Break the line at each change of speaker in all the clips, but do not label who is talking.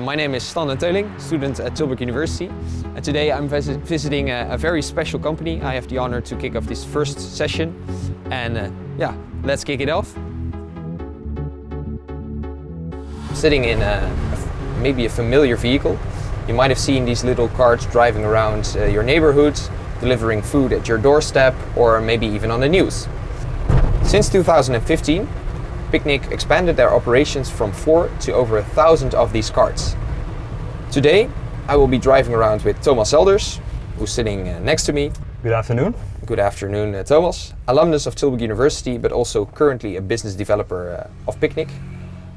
My name is Stan Teuling, student at Tilburg University. And today I'm vis visiting a, a, very special company. I have the honor to kick off this first session. And uh, yeah, let's kick it off. I'm sitting in a, maybe a familiar vehicle. You might have seen these little carts driving around uh, your neighborhood, delivering food at your doorstep, or maybe even on the news. Since 2015, Picnic expanded their operations from four to over a thousand of these carts. Today, I will be driving around with Thomas Elders, who's sitting uh, next to me.
Good afternoon.
Good afternoon, uh, Thomas. Alumnus of Tilburg University, but also currently a business developer uh, of Picnic.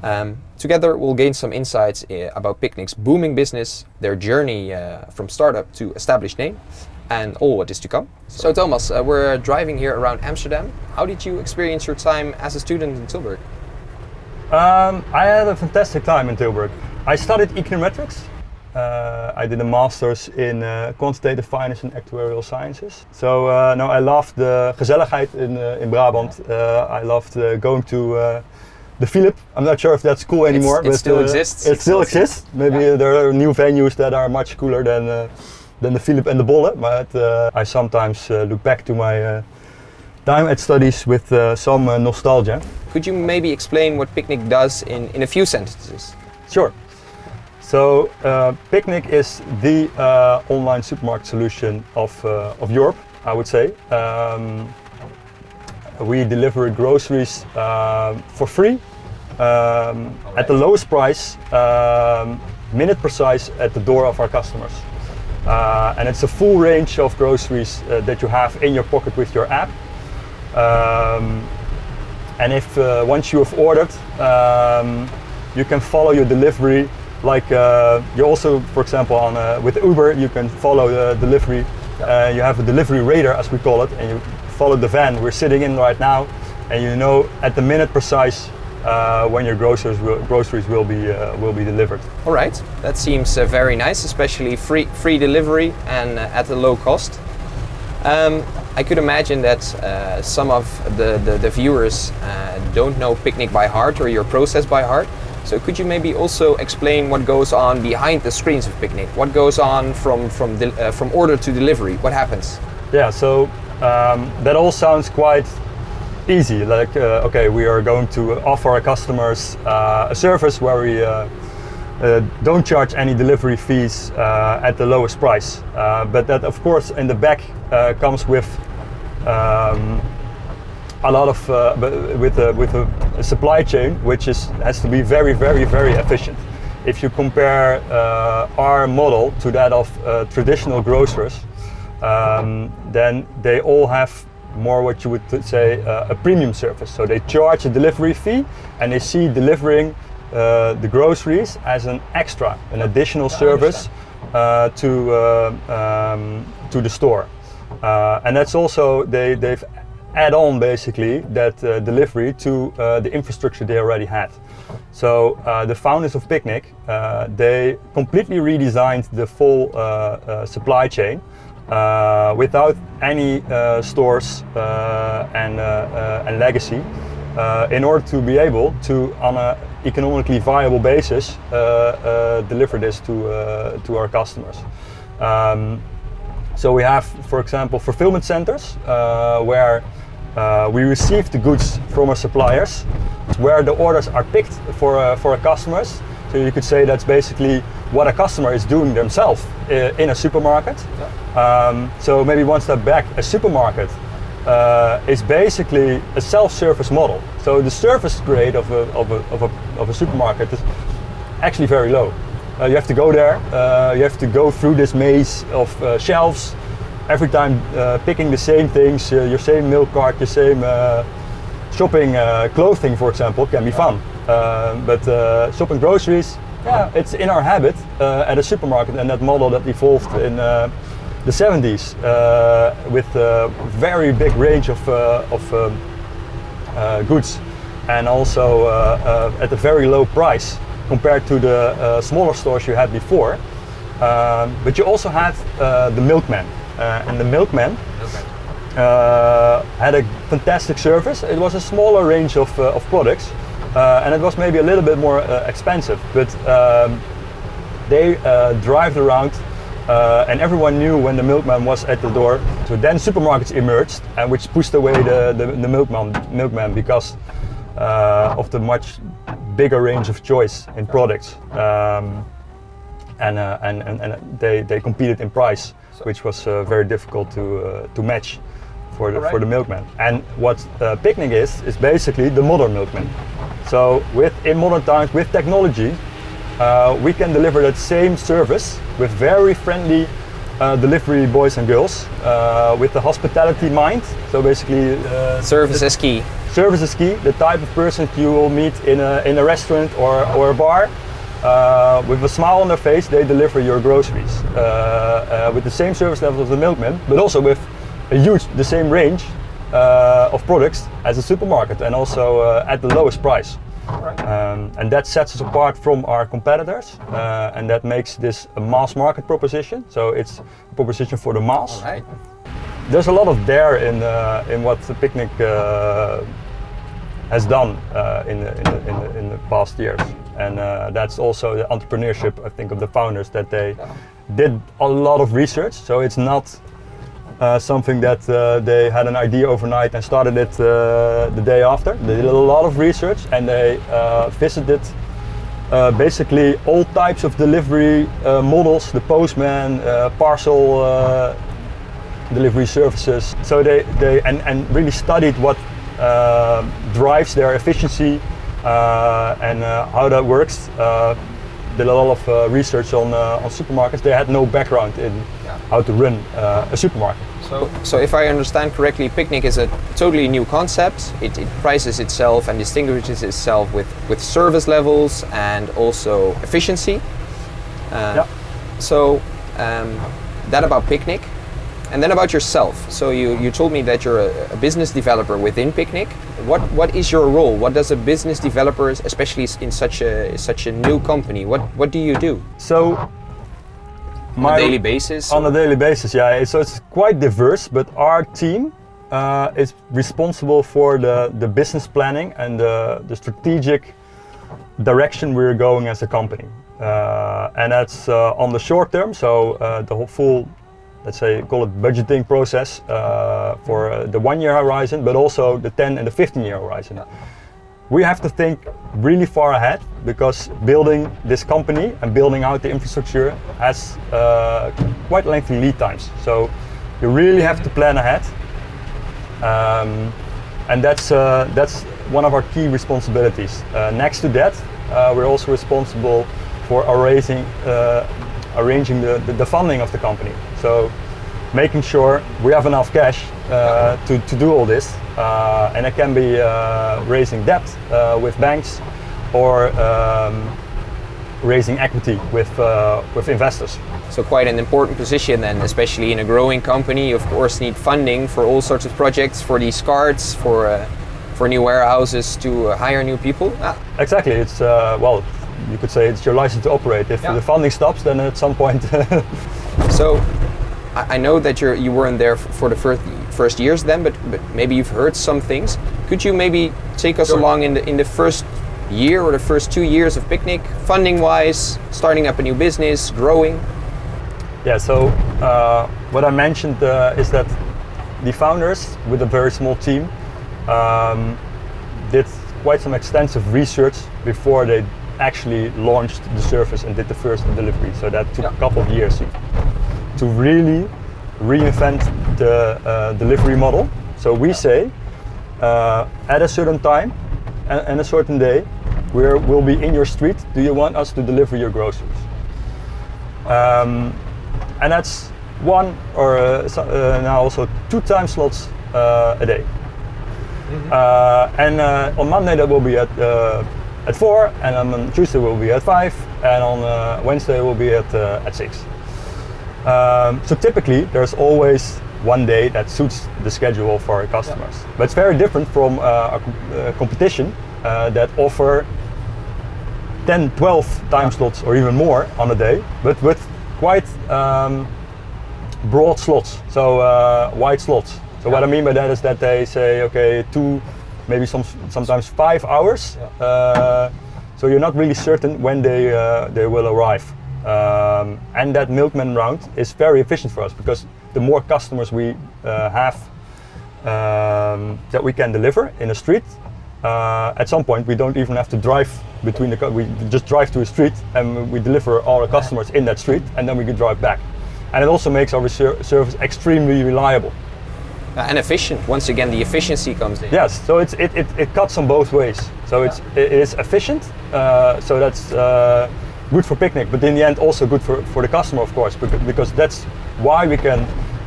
Um, together, we'll gain some insights uh, about Picnic's booming business, their journey uh, from startup to established name, and all what is to come. So Thomas, uh, we're driving here around Amsterdam. How did you experience your time as a student in Tilburg?
Um, I had a fantastic time in Tilburg. I studied econometrics. Uh, I did a master's in uh, quantitative finance and actuarial sciences. So uh, no, I loved the gezelligheid in, uh, in Brabant. Uh, I loved uh, going to the Philip. I'm not sure if that's cool anymore.
It's, it
but
still exists.
It still exists. Maybe
yeah.
there are new venues that are much cooler than than the Philip and the Bolle. But I sometimes look back to my time at studies with some nostalgia.
Could you maybe explain what Picnic does in, in a few sentences?
Sure. So uh, Picnic is the uh, online supermarket solution of, uh, of Europe, I would say. Um, we deliver groceries uh, for free um, at the lowest price, um, minute precise at the door of our customers. Uh, and it's a full range of groceries uh, that you have in your pocket with your app. Um, and if uh, once you have ordered, um, you can follow your delivery. Like uh, you also, for example, on uh, with Uber, you can follow the delivery. Uh, you have a delivery radar, as we call it, and you follow the van we're sitting in right now, and you know at the minute precise uh, when your groceries will, groceries will be uh, will be delivered.
All right, that seems very nice, especially free free delivery and at a low cost. Um, I could imagine that uh, some of the, the, the viewers uh, don't know Picnic by heart or your process by heart. So could you maybe also explain what goes on behind the screens of Picnic? What goes on from, from, uh, from order to delivery? What happens?
Yeah, so um, that all sounds quite easy. Like, uh, okay, we are going to offer our customers uh, a service where we uh, uh, don't charge any delivery fees uh, at the lowest price. Uh, but that of course in the back comes with um, a lot of with a, with a supply chain which is has to be very very very efficient. If you compare our model to that of traditional grocers, um, then they all have more what you would say uh, a premium service. So they charge a delivery fee and they see delivering uh, the groceries as an extra, an additional service uh, to uh, um, to the store, uh, and that's also they they've add on basically that uh, delivery to the infrastructure they already had. So the founders of Picnic they completely redesigned the full supply chain. Uh, without any uh, stores uh, and, and legacy in order to be able to, on an economically viable basis uh, uh, deliver this to, uh, to our customers. Um, so we have, for example, fulfillment centers where we receive the goods from our suppliers, where the orders are picked for, for our customers. So you could say that's basically what a customer is doing themselves in a supermarket. Yeah. Um, so maybe one step back, a supermarket uh, is basically a self-service model. So the service grade of a, of a, of a, of a supermarket is actually very low. Uh, you have to go there, uh, you have to go through this maze of uh, shelves, every time uh, picking the same things, uh, your same milk cart, your same shopping clothing, for example, can be fun. But shopping groceries, yeah, it's in our habit at a supermarket and that model that evolved in the 70s uh, with a very big range of, uh, of um, uh, goods and also at a very low price compared to the smaller stores you had before. Um, but you also had the milkman and the milkman uh, had a fantastic service. It was a smaller range of, uh, of products uh, and it was maybe a little bit more expensive. But um, they uh, drive around uh, and everyone knew when the milkman was at the door. So then supermarkets emerged, and which pushed away the, the, the milkman, milkman because uh, of the much bigger range of choice in products. Um, and, uh, and, and, and they, they competed in price, which was uh, very difficult to, uh, to match for the, for the milkman. And what uh, Picnic is, is basically the modern milkman. So with, in modern times, with technology, uh, we can deliver that same service with very friendly uh, delivery boys and girls uh, with the hospitality mind. So basically, uh,
Service is key.
service is key. The type of person you will meet in a, in a restaurant or, or a bar. Uh, with a smile on their face, they deliver your groceries uh, uh, with the same service level as the milkman, but also with a huge, the same range uh, of products as a supermarket, and also uh, at the lowest price. Um, and that sets us apart from our competitors, uh, and that makes this a mass market proposition. So it's a proposition for the mass.
Right.
There's a lot of dare in uh, in what the picnic uh, has done uh, in, the, in, the, in, the, in the past years, and uh, that's also the entrepreneurship I think of the founders that they did a lot of research. So it's not uh, something that uh, they had an idea overnight and started it uh, the day after. They did a lot of research and they uh, visited uh, basically all types of delivery models, the postman, parcel delivery services. So they, they and, and really studied what drives their efficiency and how that works. Did a lot of research on, on supermarkets. They had no background in how to run uh, a supermarket.
So, so if I understand correctly, Picnic is a totally new concept. It, it prices itself and distinguishes itself with, with service levels and also efficiency. Uh,
Yeah.
So um, that about Picnic. And then about yourself. So you, you told me that you're a, a business developer within Picnic. What what is your role? What does a business developer, especially in such a such a new company, what what do you do
So
on a daily basis?
On a daily basis, yeah. So it's quite diverse, but our team uh, is responsible for the, the business planning and the, the strategic direction we're going as a company. Uh, and that's uh, on the short term, so uh, the whole full, let's say, call it budgeting process uh, for uh, the one year horizon, but also the 10 and the 15 year horizon we have to think really far ahead because building this company and building out the infrastructure has uh, quite lengthy lead times. So you really have to plan ahead, um, and that's uh, that's one of our key responsibilities. Uh, next to that, uh, we're also responsible for arranging uh, arranging the, the, the funding of the company. So making sure we have enough cash uh, to, to do all this. Uh, and it can be uh, raising debt uh, with banks or um, raising equity with, uh, with investors.
So quite an important position then, especially in a growing company. You of course need funding for all sorts of projects, for these cards, for uh, for new warehouses, to hire new people. Ah,
Exactly, it's, uh, well, you could say it's your license to operate. If
Yeah.
the funding stops, then at some point
so I, I know that you're you weren't there for the first first years then, but, but maybe you've heard some things. Could you maybe take us
Sure.
along in the in the first year or the first two years of Picnic, funding wise, starting up a new business, growing?
Yeah, so uh, what I mentioned uh, is that the founders, with a very small team, um, did quite some extensive research before they actually launched the service and did the first delivery. So that took a couple of years to really reinvent the uh, delivery model. So we say uh, at a certain time and, and a certain day, we're, we'll be in your street. Do you want us to deliver your groceries? Um, and that's one or uh, so- uh, now also two time slots uh, a day. Uh, and uh, on Monday that will be at uh, at four, and on Tuesday will be at five, and on uh, Wednesday will be at at six. Um, so typically, there's always one day that suits the schedule for our customers. But it's very different from uh, a uh, competition uh, that offer 10, 12 time slots or even more on a day, but with quite um, broad slots, so uh, wide slots. So what I mean by that is that they say, okay, two, maybe some, sometimes five hours. Uh, so you're not really certain when they uh, they will arrive. Um, and that milkman round is very efficient for us because the more customers we uh, have um, that we can deliver in a street, uh, at some point we don't even have to drive between the. We just drive to a street and we deliver all the customers in that street, and then we can drive back. And it also makes our service extremely reliable.
Uh, and efficient. Once again, the efficiency comes in.
Yes, so it's, it, it, it cuts on both ways. So it's it is efficient, uh, so that's uh, good for picnic, but in the end also good for, for the customer, of course, because, that's why we can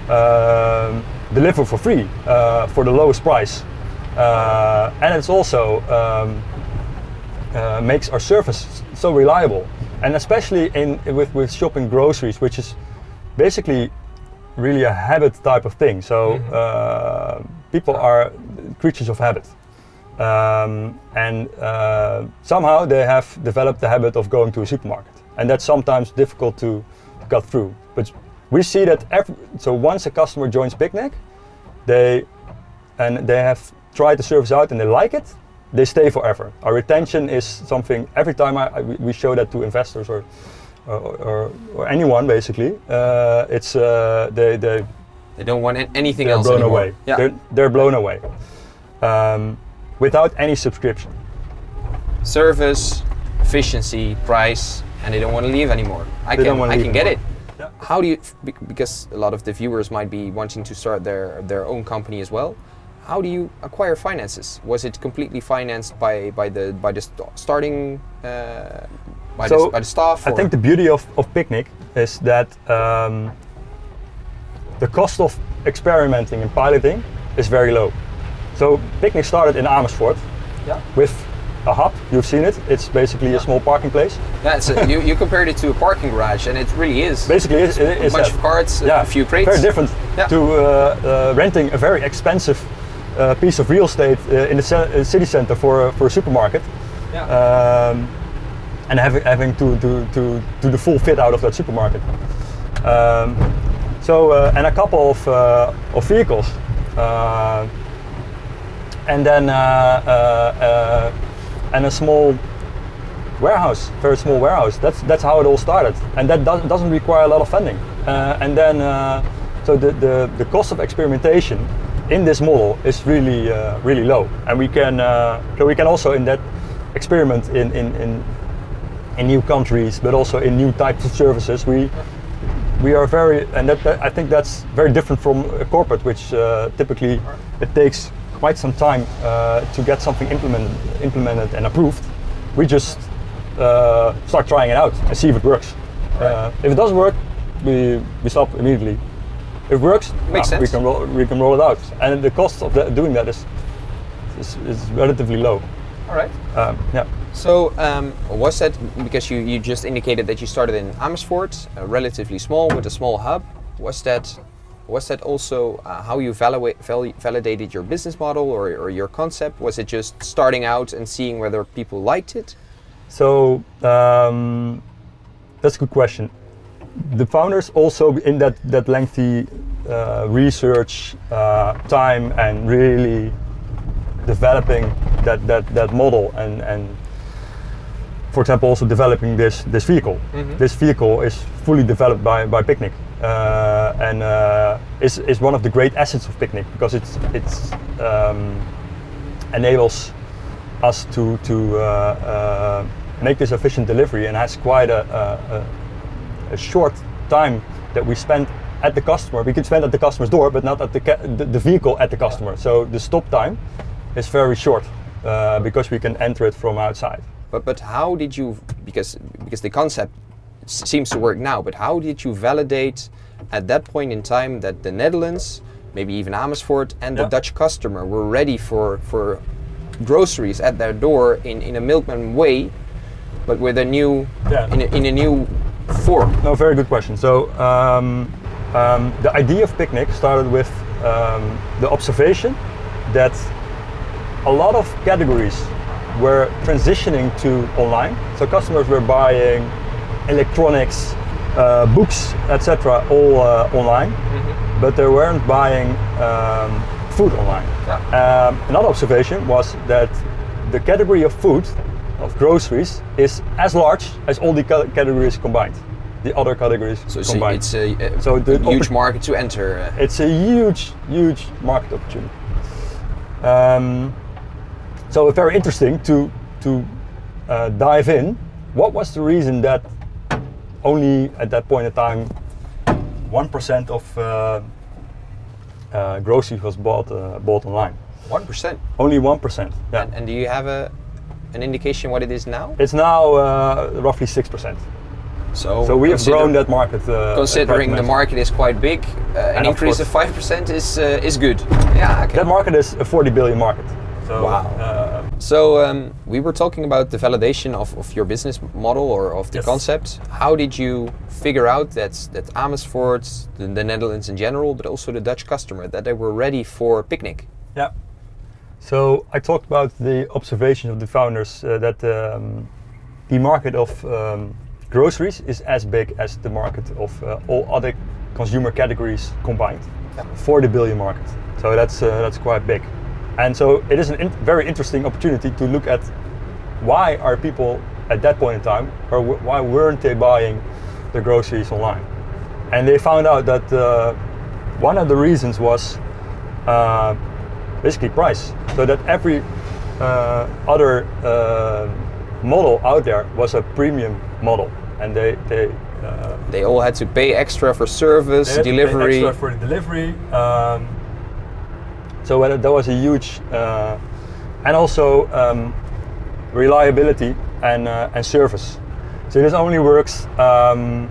um, deliver for free uh, for the lowest price. Uh, and it's also um, uh, makes our service so reliable, and especially in with, with shopping groceries, which is basically really a habit type of thing. So uh, people are creatures of habit. Um, and uh, somehow they have developed the habit of going to a supermarket. And that's sometimes difficult to, cut through. But we see that every, so once a customer joins Picnic, they and they have tried the service out and they like it, they stay forever. Our retention is something every time I, I- we- show that to investors or or, or, or anyone basically, uh, it's uh, they they
They don't want an- anything
they're
else
blown
anymore.
away.
Yeah.
They're, they're blown away um, without any subscription.
Service, efficiency, price, and they don't want to leave anymore. I
They
can, I can get it.
Yeah.
How do you? Because a lot of the viewers might be wanting to start their their own company as well. How do you acquire finances? Was it completely financed by by the by the st- starting uh, by,
So,
the, by the staff?
I
or-
think the beauty of, of Picnic is that um, the cost of experimenting and piloting is very low. So Picnic started in Amersfoort
yeah.
with a hub. You've seen it. It's basically a small parking place.
Yeah, it's a, you, you compared it to a parking garage, and it really is.
Basically, it's,
a
it's
bunch
that.
of carts,
yeah,
a few crates.
Very different
Yeah.
to uh, uh, renting a very expensive uh, piece of real estate uh, in the uh, city center for, a- for a supermarket.
Yeah.
um, and having, having to, to, to do the full fit out of that supermarket. Um, so, uh, and a couple of, uh, of vehicles. And then uh, uh, uh, and a small warehouse, very small warehouse. That's that's how it all started, and that does, doesn't require a lot of funding. Uh, and then, uh, so the, the the cost of experimentation in this model is really uh, really low, and we can so we can also in that experiment in in, in in new countries, but also in new types of services. We we are very, and that, I think that's very different from a corporate, which typically it takes quite some time uh, to get something implemented, implemented and approved. We just uh, start trying it out and see if it works. Uh, if it doesn't work, we, we stop immediately. If it works,
Makes
ah, we
sense.
can roll, we can roll it out, and the cost of that, doing that is, is is relatively low.
All right.
Um, yeah.
So um, was that because you, you just indicated that you started in Amersfoort, uh, relatively small with a small hub? Was that was that also uh, how you evaluate, val- validated your business model or, or your concept? Was it just starting out and seeing whether people liked it?
So um, that's a good question. The founders also in that that lengthy uh, research uh, time and really developing that that that model and and for example also developing this this vehicle. This vehicle is fully developed by by Picnic uh, and uh, is is one of the great assets of Picnic because it's it's um, enables us to to uh, uh, make this efficient delivery and has quite a, a, a, short time that we spend at the customer. We can spend at the customer's door, but not at the the, the vehicle at the customer. So the stop time is very short uh, because we can enter it from outside.
But but how did you because because the concept seems to work now, but how did you validate at that point in time that the Netherlands, maybe even Amersfoort and the Dutch customer were ready for for groceries at their door in, in a milkman way, but with a new
Yeah.
in, a, in a new form.
No, very good question. So um, um, the idea of Picnic started with um, the observation that a lot of categories were transitioning to online. So customers were buying electronics, uh, books, etc., all uh, online, but they weren't buying um, food online. Um, another observation was that the category of food, of groceries, is as large as all the categories combined. the other categories
So, so
combined.
it's a, a
So the
huge market to enter. uh,
it's a huge, huge market opportunity. Um, so very interesting to to uh, dive in. What was the reason that only at that point in time, one percent of uh, uh, groceries was bought uh, bought online?
One percent.
Only one percent. Yeah.
And, and do you have a an indication what it is now?
it's now uh, roughly six percent.
So,
So we have grown that market. Uh,
Considering the market is quite big, uh, an
And
increase of five percent is uh, is good. Yeah. Okay.
That market is a 40 billion market. So,
Wow.
Uh,
So um, we were talking about the validation of, of your business model or of the
Yes.
concept. How did you figure out that that Amersfoort, the, the Netherlands in general, but also the Dutch customer, that they were ready for picnic?
Yeah. So I talked about the observation of the founders uh, that um, the market of um, groceries is as big as the market of uh, all other consumer categories combined.
Yeah.
40 billion market. So that's uh, that's quite big. And so it is a in- very interesting opportunity to look at why are people at that point in time, or wh- why weren't they buying the groceries online? And they found out that uh, one of the reasons was uh, basically price. So that every uh, other uh, model out there was a premium model, and they they. Uh,
They all had to pay extra for service,
they had to pay
delivery.
extra for delivery. Um, so that was a huge, uh, and also um, reliability and uh, and service. So this only works um,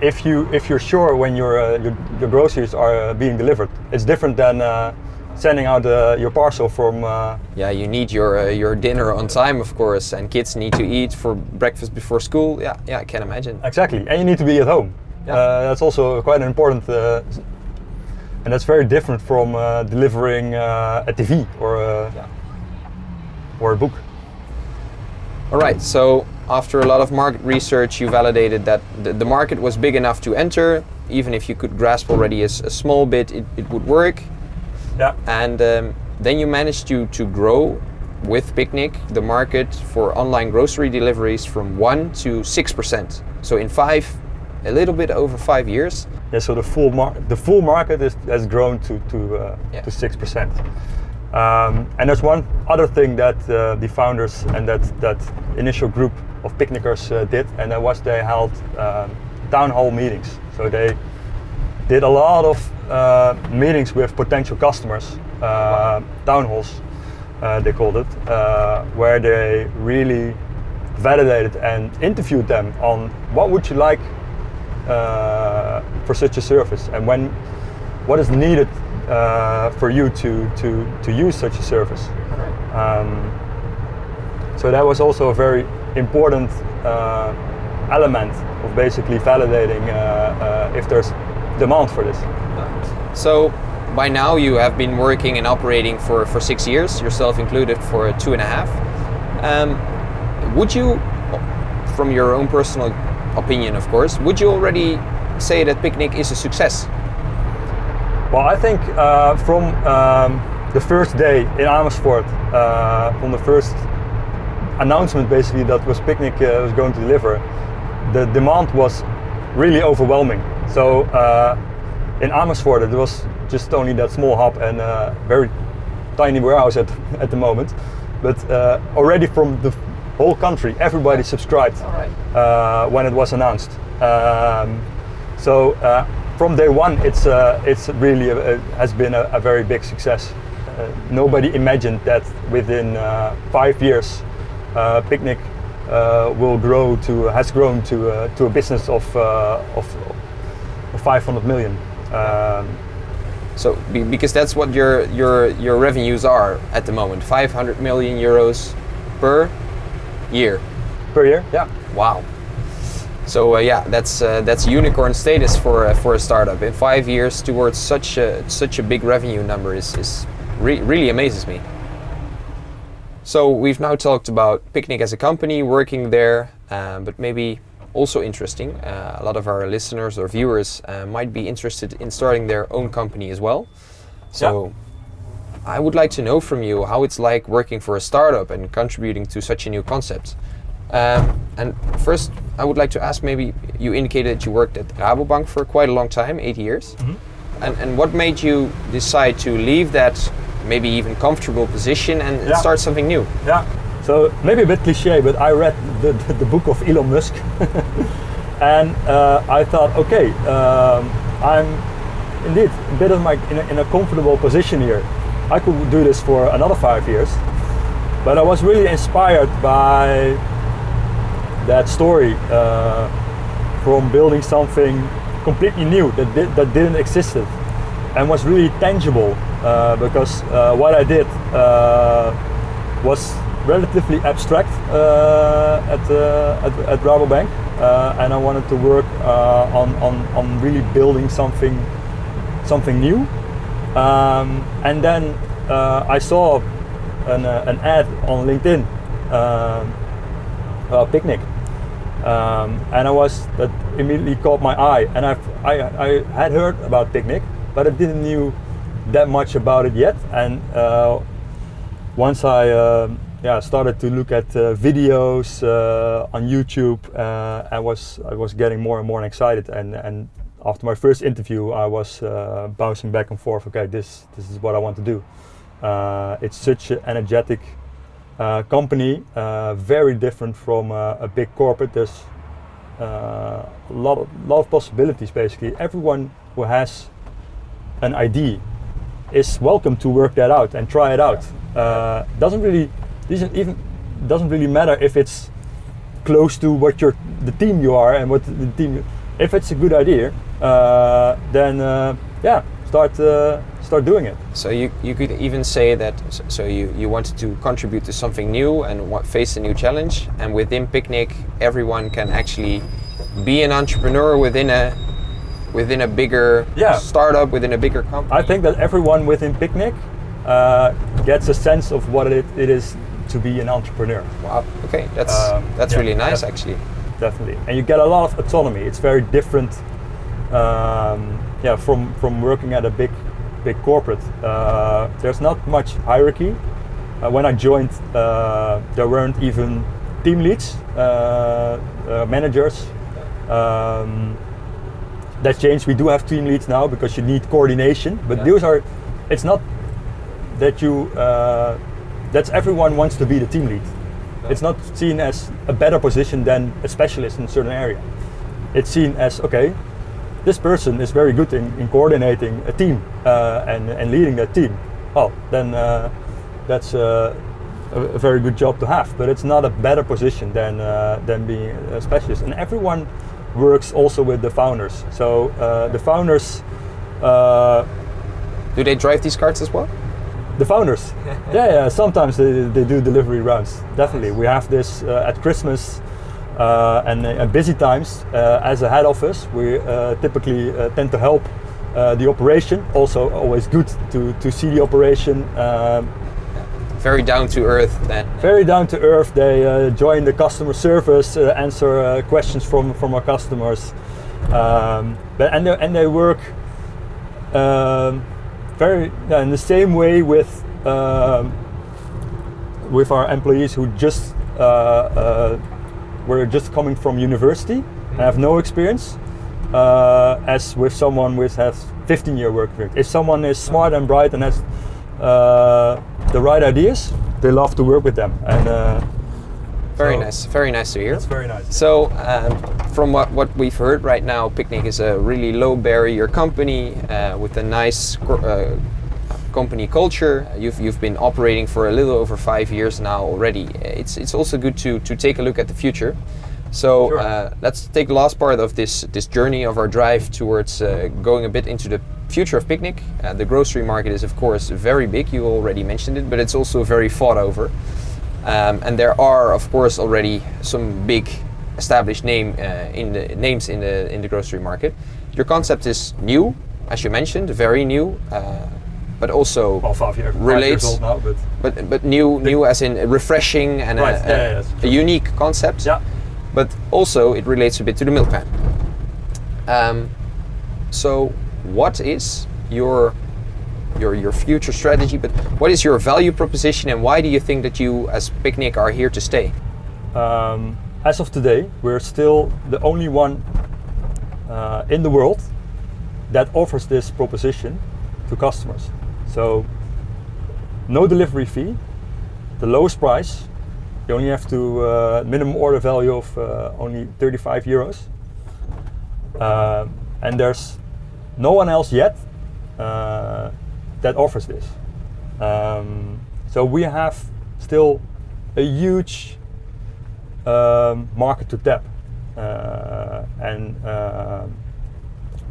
if you if you're sure when your uh, your, your groceries are uh, being delivered. It's different than uh, sending out uh, your parcel from. Uh,
yeah, you need your uh, your dinner on time, of course, and kids need to eat for breakfast before school. Yeah, yeah, I can imagine.
Exactly, and you need to be at home.
Yeah.
Uh, that's also quite an important, uh, and that's very different from uh, delivering uh, a TV or a,
Yeah.
or a book.
All right, so after a lot of market research, you validated that the, the market was big enough to enter. Even if you could grasp already a small bit, it, it would work.
Yeah,
And um, then you managed to, to grow with Picnic the market for online grocery deliveries from 1 to 6%. So in five, a little bit over five years.
yeah. So the full the full market is, has grown to to uh,
Yeah.
to six percent. Um, and there's one other thing that uh, the founders and that that initial group of picnickers uh, did, and that was they held um, town hall meetings. So they did a lot of uh, meetings with potential customers, uh, town halls, uh, they called it, uh, where they really validated and interviewed them on what would you like uh, for such a service and when what is needed uh, for you to, to, to use such a service. Um, so that was also a very important uh, element of basically validating uh, uh, if there's demand for this.
So by now you have been working and operating for, for six years, yourself included for two and a half. Um, would you, from your own personal opinion of course, would you already say that Picnic is a success?
Well, I think uh, from um, the first day in Amersfoort, uh, from the first announcement basically that was Picnic uh, was going to deliver, the demand was really overwhelming. So uh, in Amersfoort, it was just only that small hub and a very tiny warehouse at, at the moment. But uh, already from the whole country, everybody subscribed uh, when it was announced. Um, so uh, from day one, it's uh, it's really a, a- has been a, a very big success. Uh, nobody imagined that within uh, five years, uh, Picnic uh, will grow to has grown to uh, to a business of uh, of, of 500 million. Um,
So because that's what your your your revenues are at the moment, 500 million euros per year.
per year, yeah.
Wow. So uh, yeah, that's uh, that's unicorn status for uh, for a startup. In five years, towards such a such a big revenue number is is re- really amazes me. So we've now talked about Picnic as a company working there, um, but maybe also interesting. Uh, a lot of our listeners or viewers uh, might be interested in starting their own company as well. So. I would like to know from you how it's like working for a startup and contributing to such a new concept. Um, and first, I would like to ask. Maybe you indicated that you worked at Rabobank for quite a long time, eight years. And, and what made you decide to leave that maybe even comfortable position and, and
Yeah.
start something new?
Yeah. So maybe a bit cliche, but I read the, the, the book of Elon Musk, and uh, I thought, okay, um, I'm indeed a bit of my in a, in a comfortable position here. I could do this for another five years, but I was really inspired by that story uh, from building something completely new that did, that didn't exist and was really tangible uh, because uh, what I did uh, was relatively abstract uh, at, uh, at at Rabobank, and I wanted to work on, on on really building something something new. Um, and then uh, I saw an, uh, an ad on LinkedIn, um, a picnic, um, and I was that immediately caught my eye. And I've, I I had heard about picnic, but I didn't knew that much about it yet. And uh, once I uh, yeah started to look at uh, videos uh, on YouTube, uh, I was I was getting more and more excited. And and after my first interview, I was uh, bouncing back and forth. Okay, this this is what I want to do. Uh, it's such an energetic uh, company, uh, very different from uh, a big corporate. There's uh, a lot of, lot of possibilities. Basically, everyone who has an idea is welcome to work that out and try it out. Doesn't really doesn't even doesn't really matter if it's close to what your the team you are and what the team. If it's a good idea, uh, then uh, yeah, start uh, start doing it.
So you, you could even say that so you, you wanted to contribute to something new and wa- face a new challenge and within Picnic everyone can actually be an entrepreneur within a within a bigger
Yeah.
startup within a bigger company.
I think that everyone within Picnic uh, gets a sense of what it, it is to be an entrepreneur.
wow. Okay, that's
Um,
that's
yeah,
really nice
yeah.
actually.
Definitely. And you get a lot of autonomy. It's very different, um, yeah, from from working at a big, big corporate. Uh, there's not much hierarchy. Uh, when I joined, uh, there weren't even team leads, uh, uh, managers. Um, that changed. We do have team leads now because you need coordination. But
Yeah.
those are, it's not that you. Uh, that's everyone wants to be the team lead. It's not seen as a better position than a specialist in a certain area. It's seen as okay, this person is very good in, in coordinating a team uh, and, and leading that team. Oh, then uh, that's uh, a, a very good job to have. But it's not a better position than uh, than being a specialist. And everyone works also with the founders. So uh, the founders. Uh,
Do they drive these carts as well?
The founders. yeah, yeah. Sometimes they, they do delivery rounds. Definitely, we have this uh, at Christmas uh, and busy times. Uh, as a head office, we uh, typically uh, tend to help uh, the operation. Also, always good to, to see the operation. Um,
Very down to earth then.
very down to earth. They uh, join the customer service, uh, answer uh, questions from from our customers, um, but and they, and they work um, very in the same way with um, with our employees who just uh, uh, were just coming from university and have no experience. Uh, as with someone with has 15 year work experience. If someone is smart and bright and has uh, the right ideas, they love to work with them. And uh,
Very nice. Very nice to hear.
It's very nice.
So, um, from what, what we've heard right now, Picnic is a really low barrier company uh, with a nice uh, company culture. You've, you've been operating for a little over five years now already. It's, it's also good to, to take a look at the future. So
Sure.
uh, let's take the last part of this this journey of our drive towards uh, going a bit into the future of Picnic. Uh, the grocery market is of course very big. You already mentioned it, but it's also very fought over. Um, and there are, of course, already some big established name uh, in the names in the in the grocery market. Your concept is new, as you mentioned, very new, uh, but also
well, five, year, five years old now, but
but but new new as in refreshing and
Right,
a,
yeah, yeah,
a, a unique concept.
yeah.
But also it relates a bit to the milk pan. Um, so what is your your your future strategy? But what is your value proposition, and why do you think that you as Picnic are here to stay?
um, as of today, we're still the only one uh, in the world that offers this proposition to customers. So, no delivery fee, the lowest price. You only have to uh, minimum order value of uh, only 35 euros, uh, and there's no one else yet uh, that offers this. Um, so we have still a huge um, market to tap, uh, and uh,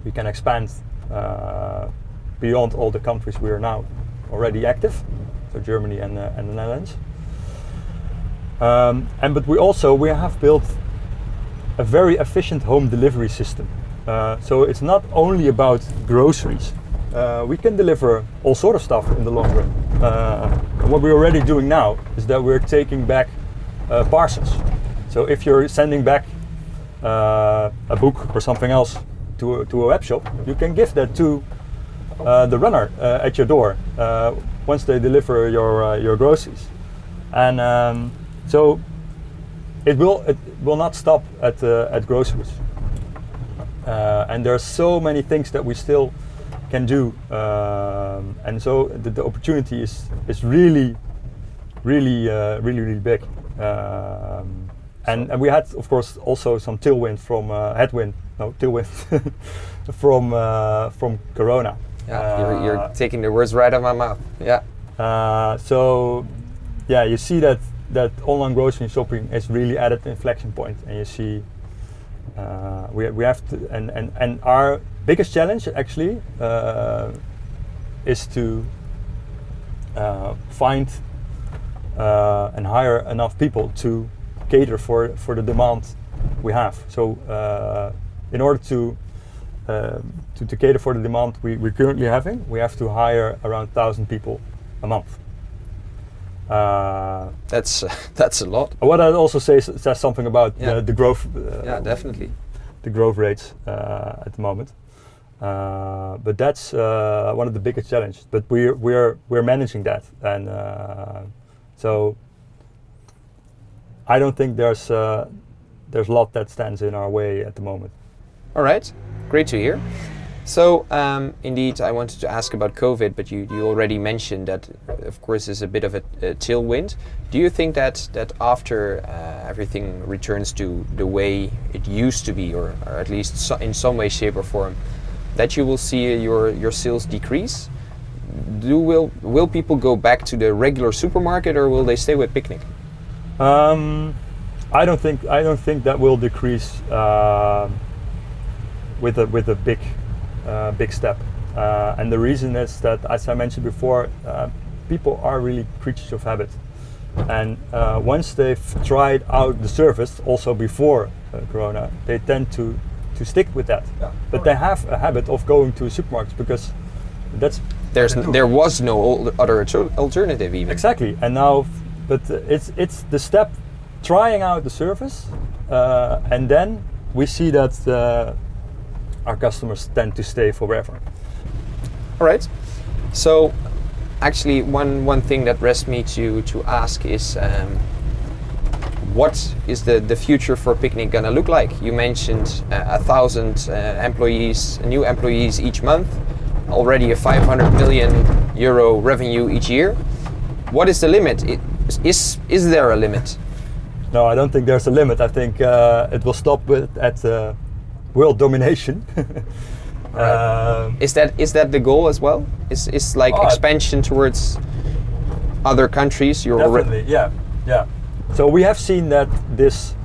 we can expand uh, beyond all the countries we are now already active, so Germany and, uh, and the Netherlands. Um, and but we also we have built a very efficient home delivery system. Uh, so it's not only about groceries. Uh, we can deliver all sort of stuff in the long run. Uh, what we're already doing now is that we're taking back uh, parcels. So if you're sending back uh, a book or something else to a, to a web shop, you can give that to uh, the runner uh, at your door once they deliver your your groceries, and um, so it will it will not stop at at groceries. And there are so many things that we still can do, um, and so the, the opportunity is is really, really, uh, really, really big. Um, and, and we had, of course, also some tailwind from uh, headwind, no tailwind from uh, from Corona.
Yeah, you're, you're
Uh,
taking the words right out of my mouth. Yeah.
uh, so, yeah, you see that that online grocery shopping is really at an inflection point, and you see uh, we we have to and and and our biggest challenge actually uh, is to uh, find uh, and hire enough people to cater for for the demand we have. So, uh, in order to um, to, to cater for the demand we, we're currently having, we have to hire around thousand people a month. Uh,
That's that's a lot.
what that also says says something about
Yeah.
the, the growth. Uh,
Yeah, definitely.
The growth rates uh, at the moment. Uh, but that's uh, one of the biggest challenges. But we're we're we're managing that, and uh, so I don't think there's uh, there's a lot that stands in our way at the moment.
All right, great to hear. So, um, indeed, I wanted to ask about COVID, but you, you already mentioned that, of course, is a bit of a, a tailwind. Do you think that that after uh, everything returns to the way it used to be, or, or at least so in some way, shape, or form, that you will see your your sales decrease? Do will will people go back to the regular supermarket, or will they stay with picnic?
Um, I don't think I don't think that will decrease uh, with a with a big uh, big step. Uh, and the reason is that, as I mentioned before, uh, people are really creatures of habit. And uh, once they've tried out the service, also before uh, Corona, they tend to to stick with that.
Yeah.
But they have a habit of going to supermarkets because that's
There's n- there was no other alternative even.
Exactly, and now, but it's it's the step trying out the service, uh, and then we see that uh, our customers tend to stay forever.
All right. So, actually, one one thing that rests me to to ask is, um, what is the the future for Picnic gonna look like? You mentioned uh, a thousand uh, employees, new employees each month, already a 500 million euro revenue each year. What is the limit? It, is is there a limit?
No, I don't think there's a limit. I think uh, it will stop with at uh, world domination. um,
Is that is that the goal as well? Is is like
Oh,
expansion towards other countries? You're
Definitely, yeah, yeah. So we have seen that this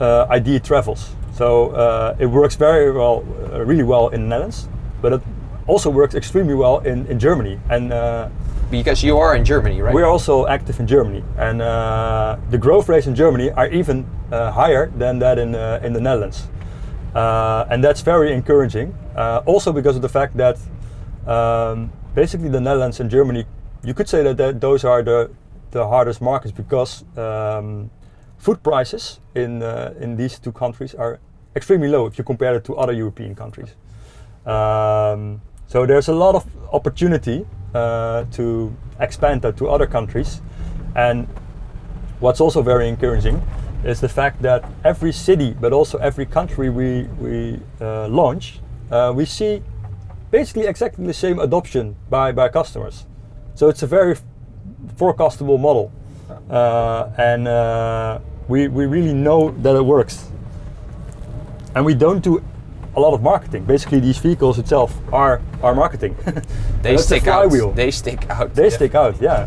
uh, idea travels. So uh, it works very well, uh, really well in the Netherlands, but it also works extremely well in, in Germany. And uh,
because you are in Germany, right?
we are also active in Germany, and uh, the growth rates in Germany are even uh, higher than that in uh, in the Netherlands, uh, and that's very encouraging. Uh, also because of the fact that um, basically the Netherlands and Germany, you could say that, that those are the the hardest markets because um, food prices in uh, in these two countries are extremely low if you compare it to other European countries. Um, so there's a lot of opportunity uh, to expand that to other countries. And what's also very encouraging
is the fact that every city, but also every country we, we uh, launch, uh, we see basically exactly the same adoption by, by customers. So it's a very forecastable model. Uh, and uh, we, we really know that it works. And we don't do a lot of marketing. Basically, these vehicles itself are, are marketing.
They
That's the
stick out. They stick out.
They
Yeah.
stick out, yeah.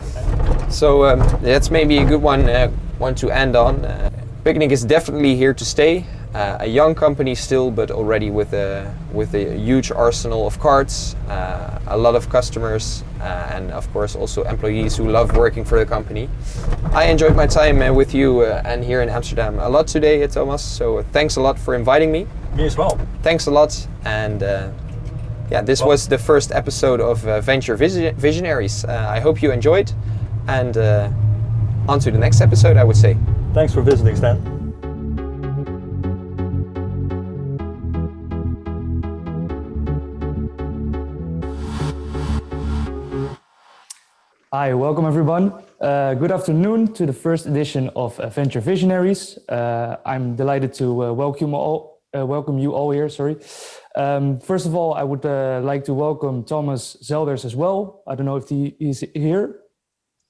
So um, that's maybe a good one, uh, one to end on. Uh, Picnic is definitely here to stay. Uh, a young company still, but already with a with a huge arsenal of cards, uh, a lot of customers, uh, and of course also employees who love working for the company. I enjoyed my time uh, with you uh, and here in Amsterdam a lot today, uh, Thomas. So thanks a lot for inviting me.
Me as well.
Thanks a lot, and uh, yeah, this
Well-
was the first episode of uh, Venture Visi- Visionaries. Uh, I hope you enjoyed, and uh, on to the next episode, I would say.
Thanks for visiting, Stan.
Hi, welcome everyone. Uh, good afternoon to the first edition of Adventure Visionaries. Uh, I'm delighted to uh, welcome all, uh, welcome you all here. Sorry. Um, first of all, I would uh, like to welcome Thomas Zelders as well. I don't know if he is here.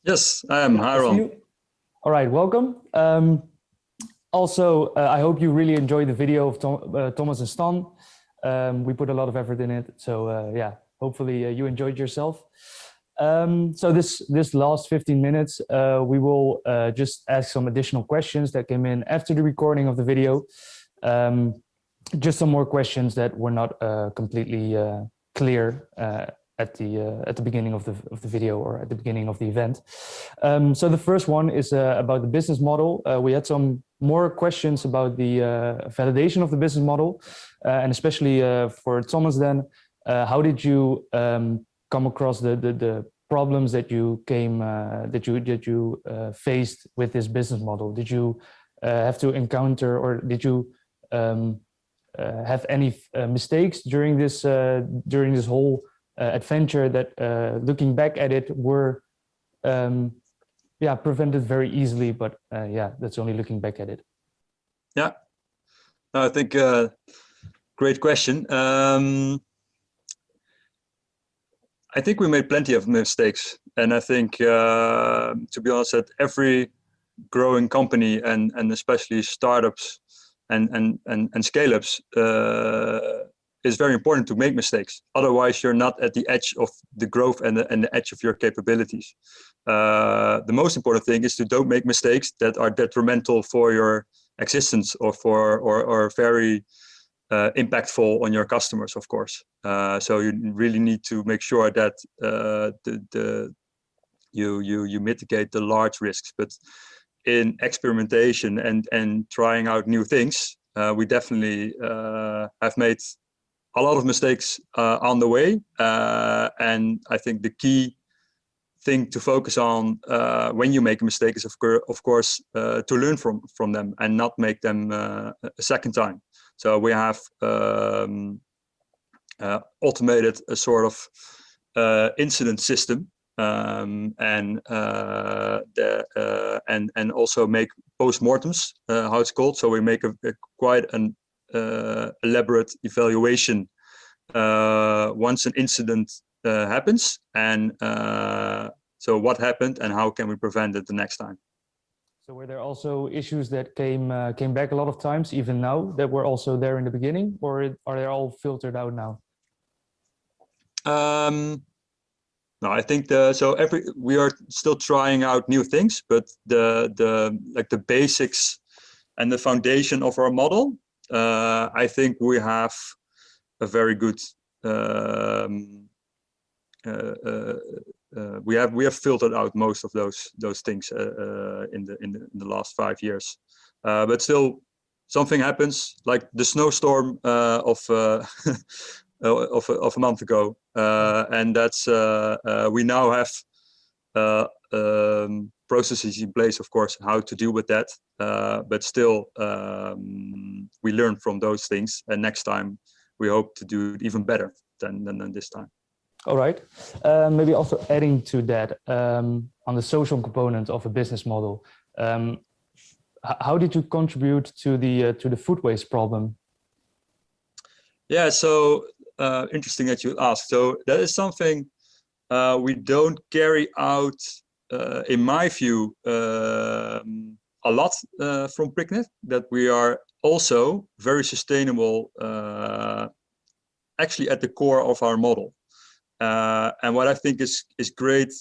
Yes, I am. Hi, Ron.
All right, welcome. Um, also, uh, I hope you really enjoyed the video of Tom, uh, Thomas and Stan. Um, we put a lot of effort in it, so uh, yeah, hopefully uh, you enjoyed yourself. Um, so this this last 15 minutes, uh, we will uh, just ask some additional questions that came in after the recording of the video. Um, just some more questions that were not uh, completely uh, clear uh, at the uh, at the beginning of the of the video or at the beginning of the event. Um, so the first one is about the business model. We had some more questions about the validation of the business model, and especially for Thomas. Then, how did you um, come across the, the the problems that you came uh, that you that you uh, faced with this business model? Did you uh, have to encounter, or did you um, uh, have any uh, mistakes during this during this whole adventure that, looking back at it, were um, yeah prevented very easily? But yeah, that's only looking back at it.
No, I think great question. Um, I think we made plenty of mistakes, and I think, uh, to be honest, that every growing company and and especially startups and and and, and scale-ups uh, is very important to make mistakes. Otherwise, you're not at the edge of the growth and the, and the edge of your capabilities. Uh, the most important thing is to don't make mistakes that are detrimental for your existence or for or, or very uh, impactful on your customers, of course. Uh, so you really need to make sure that uh, the, the you you you mitigate the large risks. But in experimentation and and trying out new things, uh, we definitely uh, have made a lot of mistakes uh, on the way. And I think the key thing to focus on uh, when you make a mistake is of, of course uh, to learn from from them and not make them uh, a second time. So we have um, uh, automated a sort of uh, incident system um, and uh, the and and also make postmortems, uh, how it's called. So we make a, a quite an elaborate evaluation once an incident happens and so what happened and how can we prevent it the next time
So were there also issues that came uh, came back a lot of times, even now, that were also there in the beginning, or are they all filtered out now?
um, no i think the so every we are still trying out new things but the the like the basics and the foundation of our model uh, i think we have a very good um, uh, uh, we have we have filtered out most of those those things uh, uh, in the in the, in the last five years, uh, but still something happens like the snowstorm uh, of uh, of a- of a month ago, uh, and that's uh, uh, we now have uh, um, processes in place, of course, how to deal with that. Uh, but still, um, we learn from those things, and next time we hope to do it even better than than, than this time.
All right. Uh, maybe also adding to that um, on the social component of a business model. Um, how did you contribute to the uh, to the food waste problem?
Yeah, so uh, interesting that you asked. So that is something uh, we don't carry out, uh, in my view, um, a lot uh, from Picnic. That we are also very sustainable, actually at the core of our model. Uh, and what I think is is great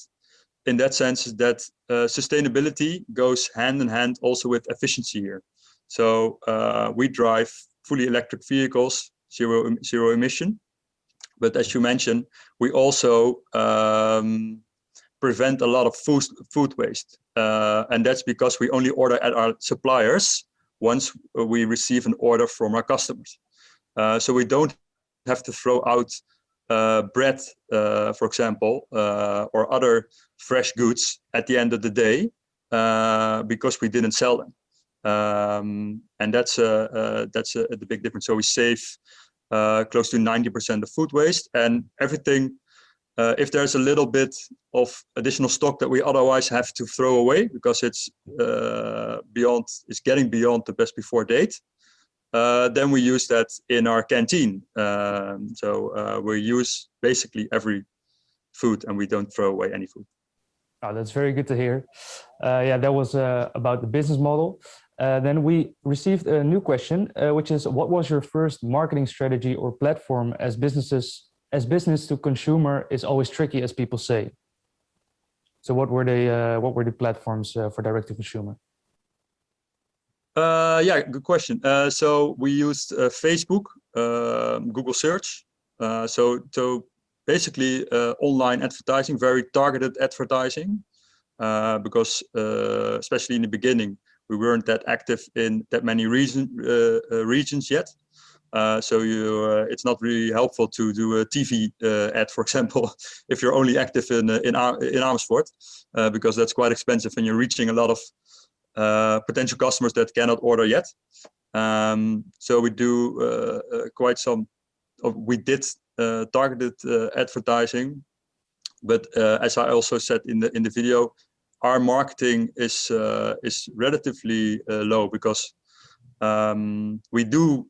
in that sense is that uh, sustainability goes hand in hand also with efficiency here. So uh, we drive fully electric vehicles, zero zero emission. But as you mentioned, we also um, prevent a lot of food food waste, uh, and that's because we only order at our suppliers once we receive an order from our customers. Uh, so we don't have to throw out bread, uh, for example, uh, or other fresh goods at the end of the day uh, because we didn't sell them. Um, and that's uh, uh, that's uh, the big difference. So we save uh, close to 90% of food waste and everything. Uh, if there's a little bit of additional stock that we otherwise have to throw away because it's uh, beyond, it's getting beyond the best before date, uh, then we use that in our canteen. Um, so uh, we use basically every food and we don't throw away any food.
Oh, that's very good to hear. Uh, yeah, that was uh, about the business model. Uh, then we received a new question, uh, which is, what was your first marketing strategy or platform as businesses, as business to consumer is always tricky, as people say. So what were the what were the platforms for direct to consumer?
Uh, yeah, good question. Uh, so we used uh, Facebook, um Google Search. Uh, so, so basically uh, online advertising, very targeted advertising, uh, because uh, especially in the beginning, we weren't that active in that many region, regions yet. Uh, so you, it's not really helpful to do a TV ad, for example, if you're only active in in, Ar- in Amersfoort, because that's quite expensive and you're reaching a lot of uh, potential customers that cannot order yet. Um, so we do uh, uh, quite some, of, we did uh, targeted advertising, but uh, as I also said in the in the video, our marketing is uh, is relatively low because um, we do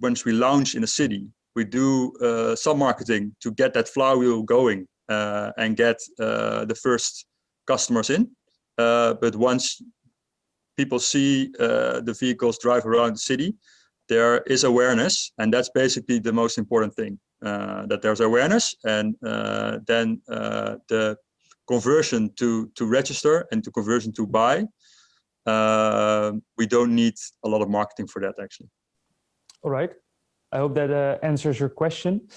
once we launch in a city, we do some marketing to get that flywheel going uh, and get uh, the first customers in. Uh, but once people see uh, the vehicles drive around the city, there is awareness, and that's basically the most important thing. Uh, that there's awareness, and uh, then uh, the conversion to to register and to conversion to buy. Uh, we don't need a lot of marketing for that, actually.
All right. I hope that uh, answers your question.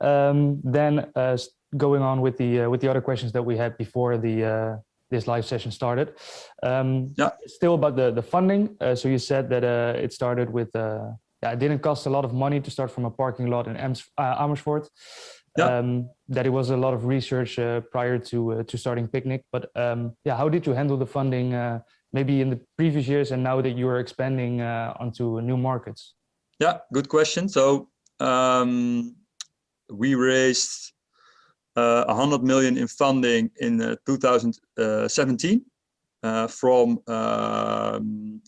Um, then going on with the with the other questions that we had before the this live session started. Um,
Yeah.
Still about the the funding. Uh, so you said that uh, it started with uh, yeah, it didn't cost a lot of money to start from a parking lot in Ams- uh, Amersfoort.
Yeah.
Um, that it was a lot of research uh, prior to uh, to starting Picnic. But um, yeah, how did you handle the funding? Uh, maybe in the previous years and now that you are expanding uh, onto new markets.
Yeah, good question. So um, we raised uh, 100 million in funding in uh, 2017 uh, from um,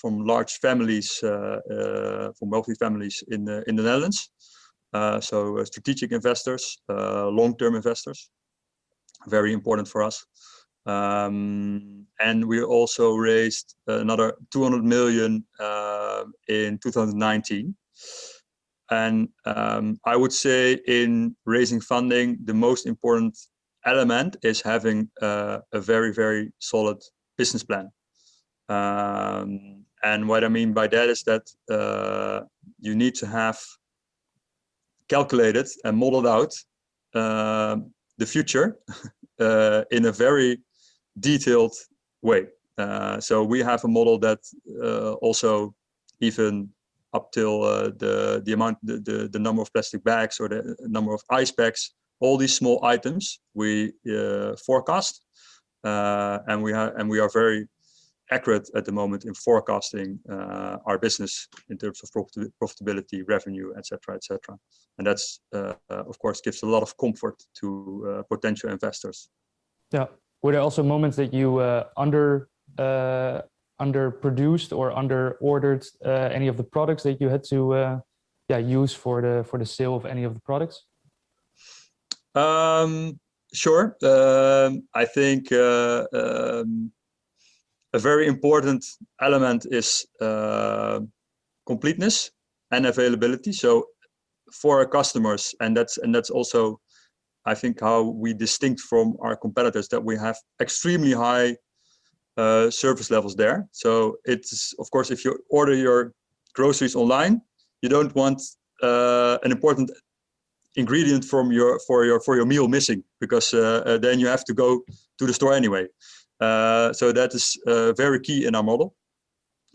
from large families, uh, uh, from wealthy families in the in the Netherlands. Uh, so uh, strategic investors, uh, long-term investors, very important for us. Um, and we also raised another 200 million uh, in 2019. And um, I would say in raising funding, the most important element is having uh, a very, very solid business plan. Um, and what I mean by that is that uh, you need to have calculated and modeled out uh, the future uh, in a very detailed way. Uh, so we have a model that uh, also even up till uh, the the amount the, the the number of plastic bags or the number of ice packs all these small items we uh, forecast uh, and we have and we are very accurate at the moment in forecasting uh, our business in terms of profit profitability revenue etc etc and that's uh, uh, of course gives a lot of comfort to uh, potential investors
Yeah. Were there also moments that you uh, under uh, underproduced or under ordered uh, any of the products that you had to uh, yeah use for the for the sale of any of the products?
Um, sure. Um, I think uh, um, a very important element is uh, completeness and availability. So for our customers, and that's and that's also, I think, how we distinct from our competitors that we have extremely high uh, service levels there. So it's of course if you order your groceries online, you don't want uh, an important ingredient from your for your for your meal missing because uh, uh, then you have to go to the store anyway. Uh, so that is very key in our model.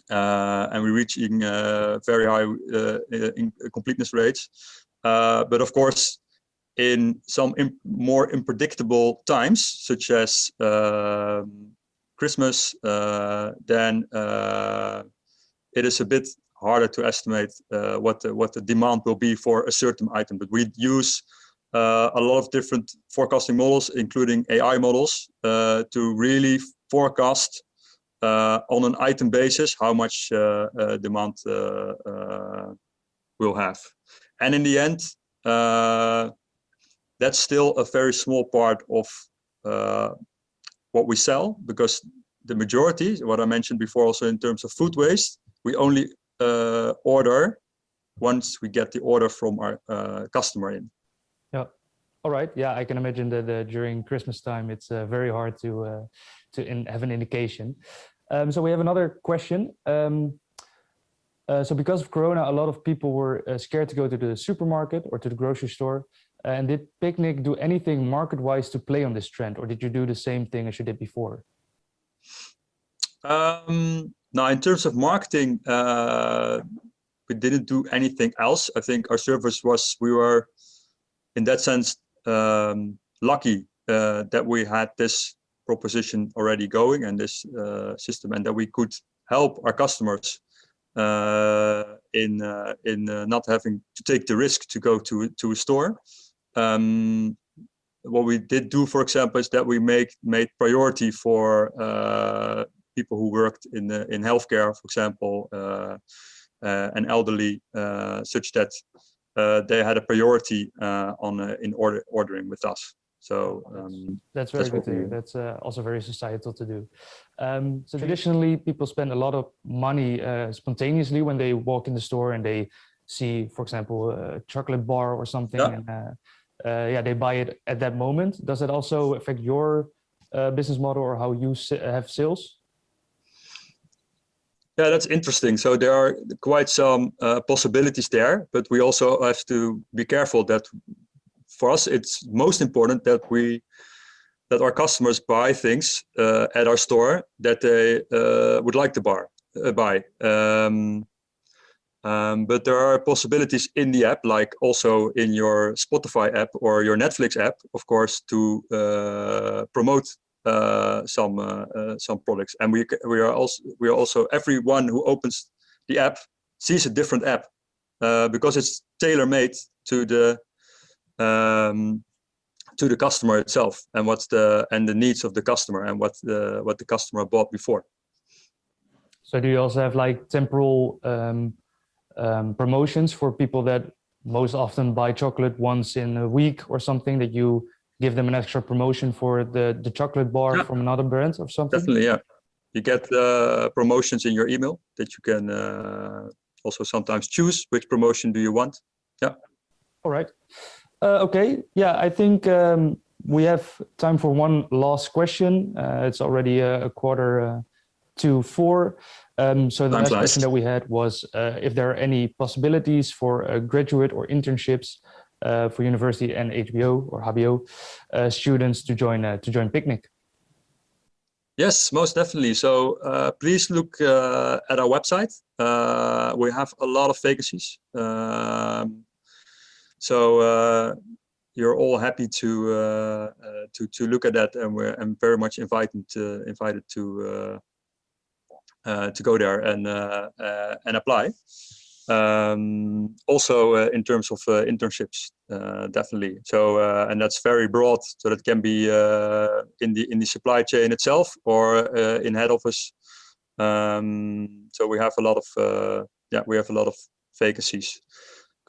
And we're reaching very high completeness rates. but of course, in some imp more unpredictable times, such as um, Christmas, then it is a bit harder to estimate uh, what the, what the demand will be for a certain item. But we use uh, a lot of different forecasting models, including AI models, uh, to really forecast uh, on an item basis how much uh, uh, demand will have. And in the end, that's still a very small part of what we sell because the majority, what I mentioned before also in terms of food waste, we only uh, order once we get the order from our uh, customer in.
Yeah. All right. Yeah, I can imagine that uh, during Christmas time, it's uh, very hard to uh, to have an indication. Um, so we have another question. Um, uh, so because of Corona, a lot of people were scared to go to the supermarket or to the grocery store. And did Picnic do anything market-wise to play on this trend, or did you do the same thing as you did before?
Um, now, in terms of marketing, uh, we didn't do anything else. I think our service was, we were, in that sense, um, lucky uh, that we had this proposition already going and this uh, system and that we could help our customers uh, in uh, in uh, not having to take the risk to go to to a store. Um, what we did do, for example, is that we make made priority for people who worked in the, in healthcare, for example, uh, uh, and elderly, uh, such that they had a priority on in order ordering with us. So um,
that's very that's good to. That's uh, also very societal to do. Um, so traditionally, people spend a lot of money uh, spontaneously when they walk in the store and they see, for example, a chocolate bar or something, yeah. and uh, yeah, they buy it at that moment. Does it also affect your business model or how you have sales?
Yeah, that's interesting. So there are quite some uh, possibilities there, but we also have to be careful that for us, it's most important that we that our customers buy things uh, at our store that they uh, would like to bar, uh, buy. Um, um, but there are possibilities in the app, like also in your Spotify app or your Netflix app, of course, to uh, promote uh, some uh, uh, some products. And we we are also we are also everyone who opens the app sees a different app because it's tailor made to the um, to the customer itself and what's the and the needs of the customer and what the what the customer bought before.
So do you also have like temporal um, um, promotions for people that most often buy chocolate once in a week or something that you give them an extra promotion for the, the chocolate bar yeah. from another brand or something?
Definitely, yeah. You get uh, promotions in your email that you can uh, also sometimes choose which promotion do you want. Yeah.
All right. Uh, okay. Yeah, I think um, we have time for one last question. Uh, it's already a, a quarter uh, to four. Um, so the last question that we had was uh, if there are any possibilities for graduate or internships uh, for university and HBO or HBO uh, students to join uh, to join Picnic.
Yes, most definitely. So uh, please look uh, at our website. Uh, we have a lot of vacancies. Um, so you're all happy to to to look at that, and we're I'm very much invited to invited to to go there and and apply. Um, also uh, in terms of uh, internships, uh, definitely. So uh, and that's very broad. So that can be uh, in the in the supply chain itself or uh, in head office Um, so we have a lot of uh, yeah, we have a lot of vacancies.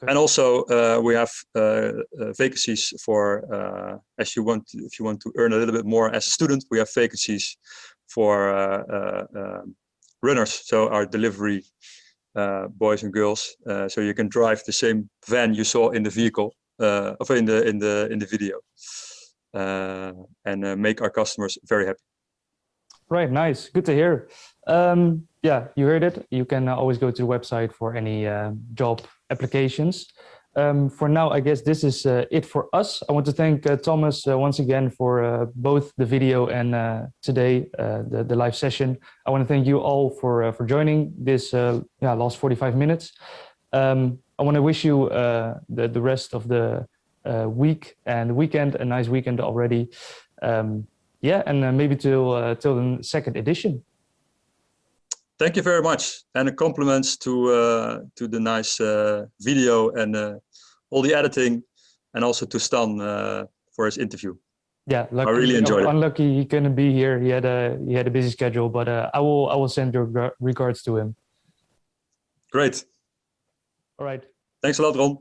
And also uh, we have uh, uh, vacancies for uh, as you want if you want to earn a little bit more as a student, we have vacancies for uh, uh, um, runners. So our delivery uh, boys and girls. Uh, so you can drive the same van you saw in the vehicle uh, in the in the in the video, uh, and uh, make our customers very happy.
Right, nice. Good to hear. Um, yeah, you heard it. You can uh, always go to the website for any job applications. Um, for now, I guess this is uh, it for us. I want to thank uh, Thomas uh, once again for uh, both the video and uh, today uh, the, the live session. I want to thank you all for for joining this yeah, last 45 minutes. Um, I want to wish you the, the rest of the week and weekend, a nice weekend already. Um, yeah, and maybe till till the second edition.
Thank you very much, and compliments to uh, to the nice uh, video and uh, all the editing, and also to Stan uh, for his interview.
Yeah, lucky,
really enjoyed it.
Unlucky he couldn't be here. He had a he had a busy schedule, but uh, I will I will send your regards to him.
Great.
All right.
Thanks a lot, Ron.